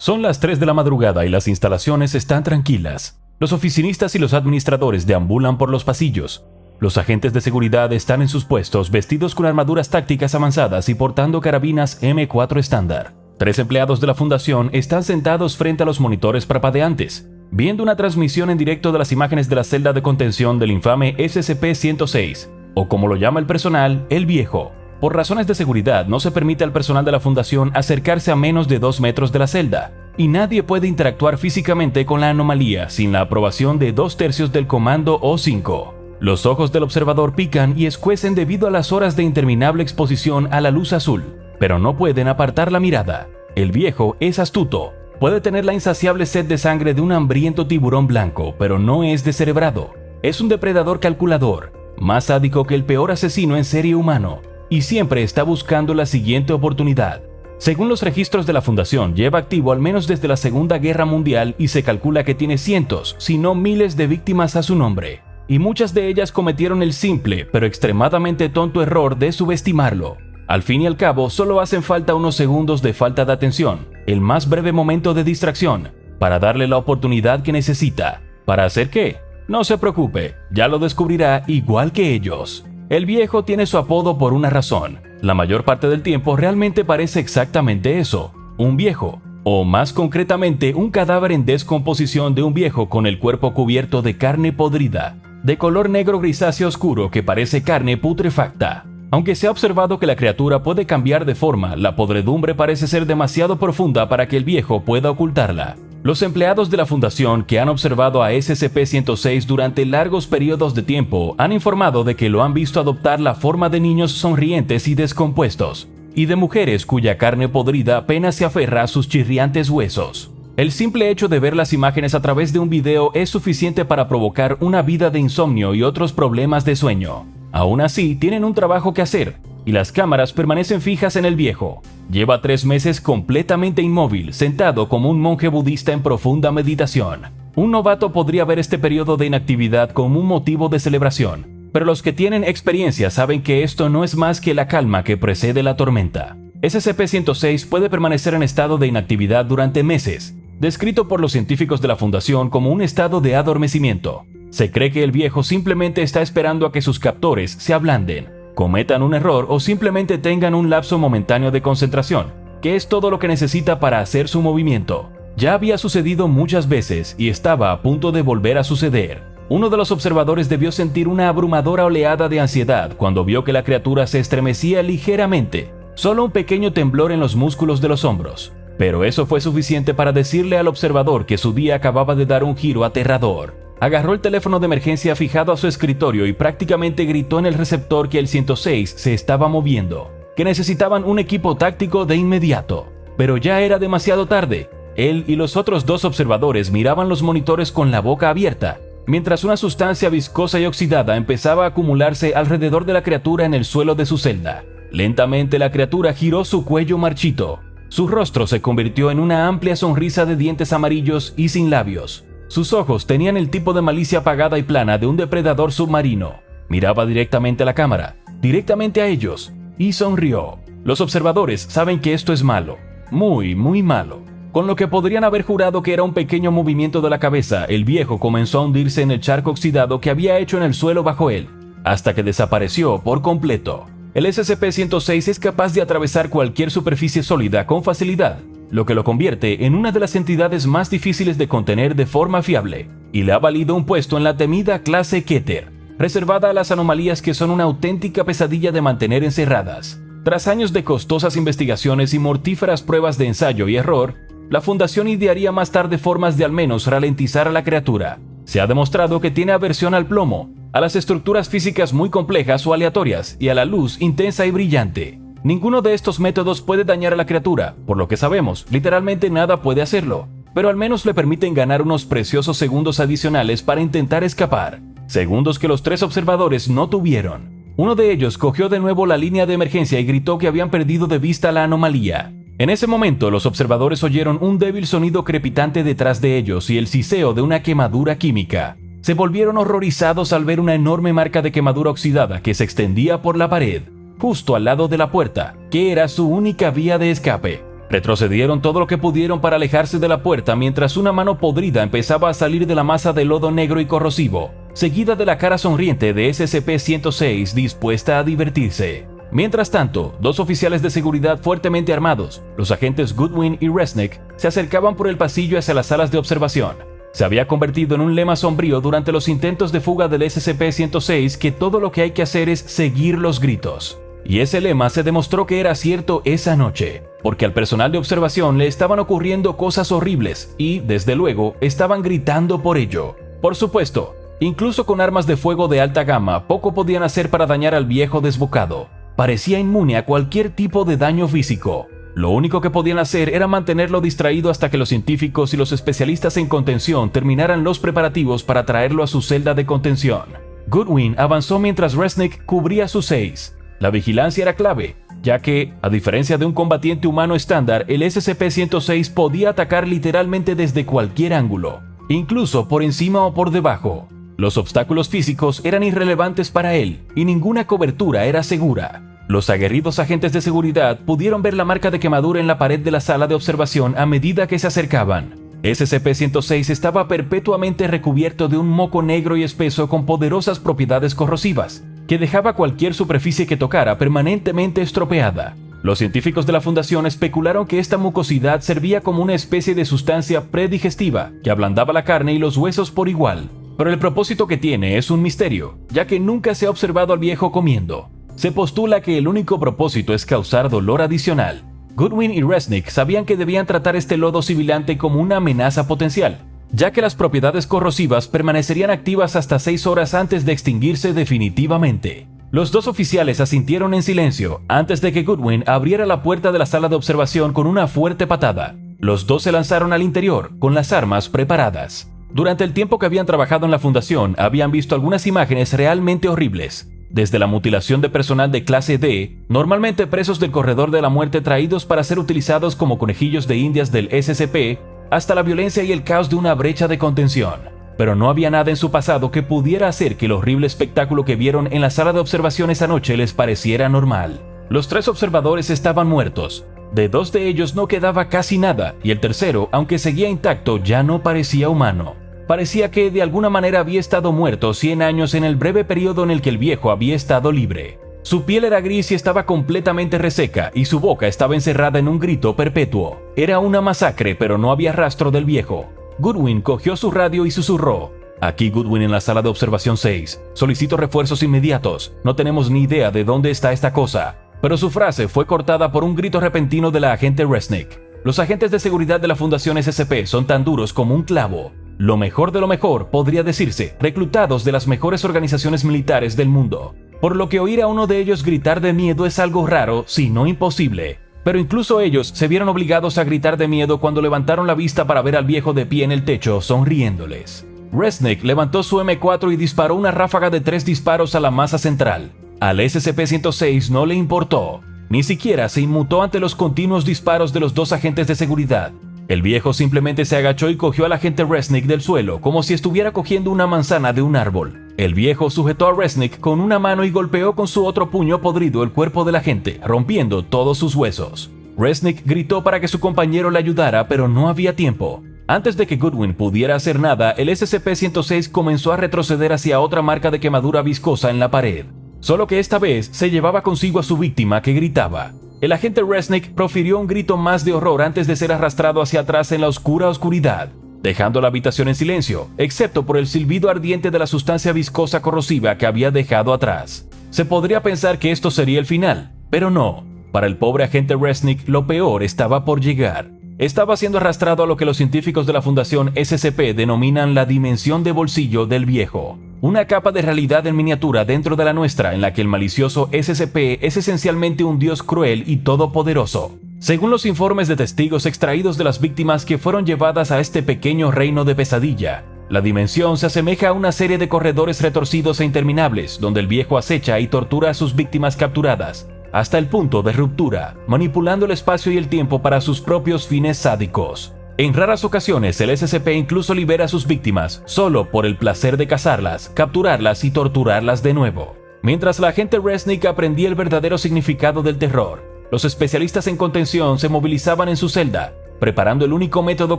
Son las 3 de la madrugada y las instalaciones están tranquilas. Los oficinistas y los administradores deambulan por los pasillos. Los agentes de seguridad están en sus puestos vestidos con armaduras tácticas avanzadas y portando carabinas M4 estándar. Tres empleados de la fundación están sentados frente a los monitores parpadeantes, viendo una transmisión en directo de las imágenes de la celda de contención del infame SCP-106, o como lo llama el personal, el viejo. Por razones de seguridad no se permite al personal de la fundación acercarse a menos de dos metros de la celda, y nadie puede interactuar físicamente con la anomalía sin la aprobación de dos tercios del comando O5. Los ojos del observador pican y escuecen debido a las horas de interminable exposición a la luz azul, pero no pueden apartar la mirada. El viejo es astuto, puede tener la insaciable sed de sangre de un hambriento tiburón blanco, pero no es descerebrado. Es un depredador calculador, más sádico que el peor asesino en serie humano, y siempre está buscando la siguiente oportunidad. Según los registros de la Fundación, lleva activo al menos desde la Segunda Guerra Mundial y se calcula que tiene cientos, si no miles de víctimas a su nombre, y muchas de ellas cometieron el simple pero extremadamente tonto error de subestimarlo. Al fin y al cabo, solo hacen falta unos segundos de falta de atención, el más breve momento de distracción, para darle la oportunidad que necesita. ¿Para hacer qué? No se preocupe, ya lo descubrirá igual que ellos. El viejo tiene su apodo por una razón. La mayor parte del tiempo realmente parece exactamente eso, un viejo, o más concretamente un cadáver en descomposición de un viejo con el cuerpo cubierto de carne podrida, de color negro grisáceo oscuro que parece carne putrefacta. Aunque se ha observado que la criatura puede cambiar de forma, la podredumbre parece ser demasiado profunda para que el viejo pueda ocultarla. Los empleados de la fundación que han observado a SCP-106 durante largos periodos de tiempo han informado de que lo han visto adoptar la forma de niños sonrientes y descompuestos, y de mujeres cuya carne podrida apenas se aferra a sus chirriantes huesos. El simple hecho de ver las imágenes a través de un video es suficiente para provocar una vida de insomnio y otros problemas de sueño. Aún así, tienen un trabajo que hacer, y las cámaras permanecen fijas en el viejo. Lleva tres meses completamente inmóvil, sentado como un monje budista en profunda meditación. Un novato podría ver este periodo de inactividad como un motivo de celebración, pero los que tienen experiencia saben que esto no es más que la calma que precede la tormenta. SCP-106 puede permanecer en estado de inactividad durante meses, descrito por los científicos de la Fundación como un estado de adormecimiento. Se cree que el viejo simplemente está esperando a que sus captores se ablanden, cometan un error o simplemente tengan un lapso momentáneo de concentración, que es todo lo que necesita para hacer su movimiento. Ya había sucedido muchas veces y estaba a punto de volver a suceder. Uno de los observadores debió sentir una abrumadora oleada de ansiedad cuando vio que la criatura se estremecía ligeramente, solo un pequeño temblor en los músculos de los hombros. Pero eso fue suficiente para decirle al observador que su día acababa de dar un giro aterrador. Agarró el teléfono de emergencia fijado a su escritorio y prácticamente gritó en el receptor que el 106 se estaba moviendo, que necesitaban un equipo táctico de inmediato. Pero ya era demasiado tarde. Él y los otros dos observadores miraban los monitores con la boca abierta, mientras una sustancia viscosa y oxidada empezaba a acumularse alrededor de la criatura en el suelo de su celda. Lentamente la criatura giró su cuello marchito. Su rostro se convirtió en una amplia sonrisa de dientes amarillos y sin labios. Sus ojos tenían el tipo de malicia apagada y plana de un depredador submarino. Miraba directamente a la cámara, directamente a ellos, y sonrió. Los observadores saben que esto es malo, muy, muy malo. Con lo que podrían haber jurado que era un pequeño movimiento de la cabeza, el viejo comenzó a hundirse en el charco oxidado que había hecho en el suelo bajo él, hasta que desapareció por completo. El SCP-106 es capaz de atravesar cualquier superficie sólida con facilidad, lo que lo convierte en una de las entidades más difíciles de contener de forma fiable, y le ha valido un puesto en la temida clase Keter, reservada a las anomalías que son una auténtica pesadilla de mantener encerradas. Tras años de costosas investigaciones y mortíferas pruebas de ensayo y error, la Fundación idearía más tarde formas de al menos ralentizar a la criatura. Se ha demostrado que tiene aversión al plomo, a las estructuras físicas muy complejas o aleatorias y a la luz intensa y brillante. Ninguno de estos métodos puede dañar a la criatura, por lo que sabemos, literalmente nada puede hacerlo, pero al menos le permiten ganar unos preciosos segundos adicionales para intentar escapar, segundos que los tres observadores no tuvieron. Uno de ellos cogió de nuevo la línea de emergencia y gritó que habían perdido de vista la anomalía. En ese momento los observadores oyeron un débil sonido crepitante detrás de ellos y el siseo de una quemadura química. Se volvieron horrorizados al ver una enorme marca de quemadura oxidada que se extendía por la pared justo al lado de la puerta, que era su única vía de escape. Retrocedieron todo lo que pudieron para alejarse de la puerta mientras una mano podrida empezaba a salir de la masa de lodo negro y corrosivo, seguida de la cara sonriente de SCP-106 dispuesta a divertirse. Mientras tanto, dos oficiales de seguridad fuertemente armados, los agentes Goodwin y Resnick, se acercaban por el pasillo hacia las salas de observación. Se había convertido en un lema sombrío durante los intentos de fuga del SCP-106 que todo lo que hay que hacer es seguir los gritos. Y ese lema se demostró que era cierto esa noche, porque al personal de observación le estaban ocurriendo cosas horribles y, desde luego, estaban gritando por ello. Por supuesto, incluso con armas de fuego de alta gama, poco podían hacer para dañar al viejo desbocado. Parecía inmune a cualquier tipo de daño físico. Lo único que podían hacer era mantenerlo distraído hasta que los científicos y los especialistas en contención terminaran los preparativos para traerlo a su celda de contención. Goodwin avanzó mientras Resnick cubría sus seis. La vigilancia era clave, ya que, a diferencia de un combatiente humano estándar, el SCP-106 podía atacar literalmente desde cualquier ángulo, incluso por encima o por debajo. Los obstáculos físicos eran irrelevantes para él y ninguna cobertura era segura. Los aguerridos agentes de seguridad pudieron ver la marca de quemadura en la pared de la sala de observación a medida que se acercaban. SCP-106 estaba perpetuamente recubierto de un moco negro y espeso con poderosas propiedades corrosivas, que dejaba cualquier superficie que tocara permanentemente estropeada. Los científicos de la fundación especularon que esta mucosidad servía como una especie de sustancia predigestiva que ablandaba la carne y los huesos por igual, pero el propósito que tiene es un misterio, ya que nunca se ha observado al viejo comiendo. Se postula que el único propósito es causar dolor adicional. Goodwin y Resnick sabían que debían tratar este lodo sibilante como una amenaza potencial, ya que las propiedades corrosivas permanecerían activas hasta 6 horas antes de extinguirse definitivamente. Los dos oficiales asintieron en silencio antes de que Goodwin abriera la puerta de la sala de observación con una fuerte patada. Los dos se lanzaron al interior, con las armas preparadas. Durante el tiempo que habían trabajado en la fundación, habían visto algunas imágenes realmente horribles. Desde la mutilación de personal de clase D, normalmente presos del corredor de la muerte traídos para ser utilizados como conejillos de indias del SCP, hasta la violencia y el caos de una brecha de contención. Pero no había nada en su pasado que pudiera hacer que el horrible espectáculo que vieron en la sala de observación esa noche les pareciera normal. Los tres observadores estaban muertos. De dos de ellos no quedaba casi nada y el tercero, aunque seguía intacto, ya no parecía humano. Parecía que de alguna manera había estado muerto 100 años en el breve periodo en el que el viejo había estado libre. Su piel era gris y estaba completamente reseca, y su boca estaba encerrada en un grito perpetuo. Era una masacre, pero no había rastro del viejo. Goodwin cogió su radio y susurró. Aquí Goodwin en la sala de observación 6. Solicito refuerzos inmediatos. No tenemos ni idea de dónde está esta cosa. Pero su frase fue cortada por un grito repentino de la agente Resnick. Los agentes de seguridad de la Fundación SCP son tan duros como un clavo. Lo mejor de lo mejor, podría decirse, reclutados de las mejores organizaciones militares del mundo por lo que oír a uno de ellos gritar de miedo es algo raro, si no imposible. Pero incluso ellos se vieron obligados a gritar de miedo cuando levantaron la vista para ver al viejo de pie en el techo, sonriéndoles. Resnick levantó su M4 y disparó una ráfaga de tres disparos a la masa central. Al SCP-106 no le importó, ni siquiera se inmutó ante los continuos disparos de los dos agentes de seguridad. El viejo simplemente se agachó y cogió al agente Resnick del suelo como si estuviera cogiendo una manzana de un árbol. El viejo sujetó a Resnick con una mano y golpeó con su otro puño podrido el cuerpo de la rompiendo todos sus huesos. Resnick gritó para que su compañero le ayudara, pero no había tiempo. Antes de que Goodwin pudiera hacer nada, el SCP-106 comenzó a retroceder hacia otra marca de quemadura viscosa en la pared. Solo que esta vez se llevaba consigo a su víctima que gritaba. El agente Resnick profirió un grito más de horror antes de ser arrastrado hacia atrás en la oscura oscuridad dejando la habitación en silencio, excepto por el silbido ardiente de la sustancia viscosa corrosiva que había dejado atrás. Se podría pensar que esto sería el final, pero no. Para el pobre agente Resnick, lo peor estaba por llegar. Estaba siendo arrastrado a lo que los científicos de la Fundación SCP denominan la dimensión de bolsillo del viejo, una capa de realidad en miniatura dentro de la nuestra en la que el malicioso SCP es esencialmente un dios cruel y todopoderoso. Según los informes de testigos extraídos de las víctimas que fueron llevadas a este pequeño reino de pesadilla, la dimensión se asemeja a una serie de corredores retorcidos e interminables donde el viejo acecha y tortura a sus víctimas capturadas, hasta el punto de ruptura, manipulando el espacio y el tiempo para sus propios fines sádicos. En raras ocasiones el SCP incluso libera a sus víctimas solo por el placer de cazarlas, capturarlas y torturarlas de nuevo. Mientras la agente Resnick aprendía el verdadero significado del terror, Los especialistas en contención se movilizaban en su celda, preparando el único método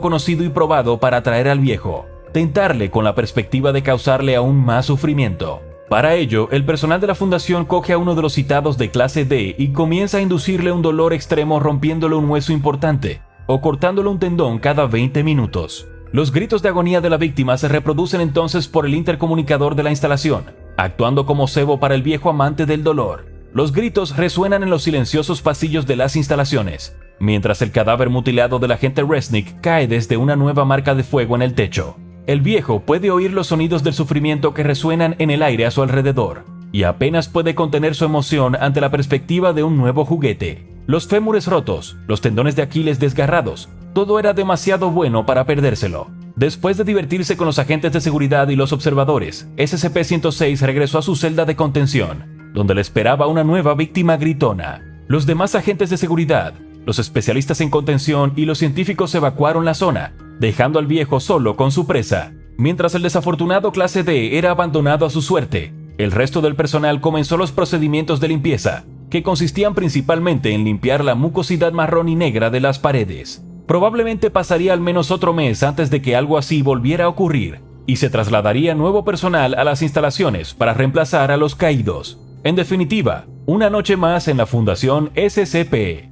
conocido y probado para atraer al viejo, tentarle con la perspectiva de causarle aún más sufrimiento. Para ello, el personal de la fundación coge a uno de los citados de clase D y comienza a inducirle un dolor extremo rompiéndole un hueso importante o cortándole un tendón cada 20 minutos. Los gritos de agonía de la víctima se reproducen entonces por el intercomunicador de la instalación, actuando como cebo para el viejo amante del dolor. Los gritos resuenan en los silenciosos pasillos de las instalaciones, mientras el cadáver mutilado del agente Resnick cae desde una nueva marca de fuego en el techo. El viejo puede oír los sonidos del sufrimiento que resuenan en el aire a su alrededor, y apenas puede contener su emoción ante la perspectiva de un nuevo juguete. Los fémures rotos, los tendones de Aquiles desgarrados, todo era demasiado bueno para perdérselo. Después de divertirse con los agentes de seguridad y los observadores, SCP-106 regresó a su celda de contención, donde le esperaba una nueva víctima gritona. Los demás agentes de seguridad, los especialistas en contención y los científicos evacuaron la zona, dejando al viejo solo con su presa. Mientras el desafortunado clase D era abandonado a su suerte, el resto del personal comenzó los procedimientos de limpieza, que consistían principalmente en limpiar la mucosidad marrón y negra de las paredes. Probablemente pasaría al menos otro mes antes de que algo así volviera a ocurrir, y se trasladaría nuevo personal a las instalaciones para reemplazar a los caídos. En definitiva, una noche más en la Fundación SCP.